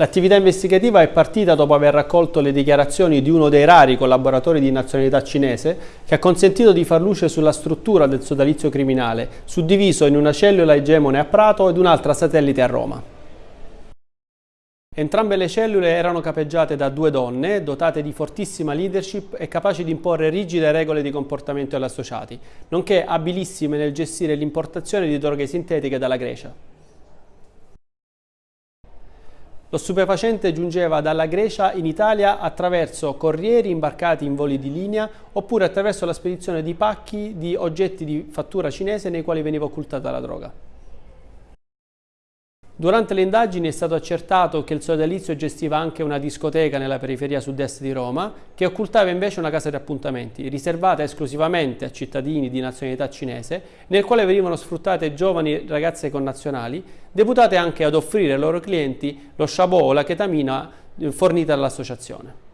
L'attività investigativa è partita dopo aver raccolto le dichiarazioni di uno dei rari collaboratori di nazionalità cinese che ha consentito di far luce sulla struttura del sodalizio criminale, suddiviso in una cellula egemone a Prato ed un'altra satellite a Roma. Entrambe le cellule erano capeggiate da due donne, dotate di fortissima leadership e capaci di imporre rigide regole di comportamento agli associati, nonché abilissime nel gestire l'importazione di droghe sintetiche dalla Grecia. Lo stupefacente giungeva dalla Grecia in Italia attraverso corrieri imbarcati in voli di linea oppure attraverso la spedizione di pacchi di oggetti di fattura cinese nei quali veniva occultata la droga. Durante le indagini è stato accertato che il sodalizio gestiva anche una discoteca nella periferia sud-est di Roma, che occultava invece una casa di appuntamenti, riservata esclusivamente a cittadini di nazionalità cinese, nel quale venivano sfruttate giovani ragazze connazionali, deputate anche ad offrire ai loro clienti lo sciabò o la chetamina fornita dall'associazione.